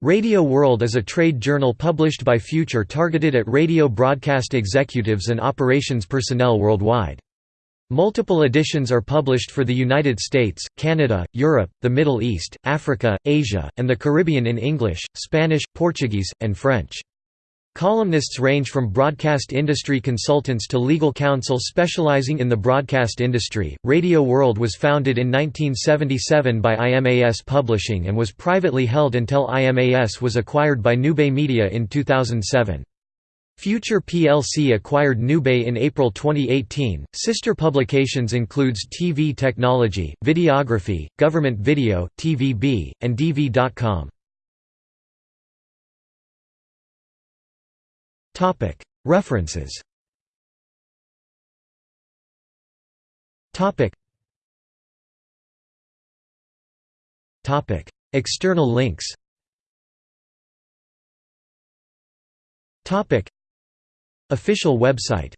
Radio World is a trade journal published by Future targeted at radio broadcast executives and operations personnel worldwide. Multiple editions are published for the United States, Canada, Europe, the Middle East, Africa, Asia, and the Caribbean in English, Spanish, Portuguese, and French. Columnists range from broadcast industry consultants to legal counsel specializing in the broadcast industry. Radio World was founded in 1977 by IMAS Publishing and was privately held until IMAS was acquired by Newbay Media in 2007. Future plc acquired Newbay in April 2018. Sister publications includes TV Technology, Videography, Government Video, TVB, and DV.com. References. External links. Official website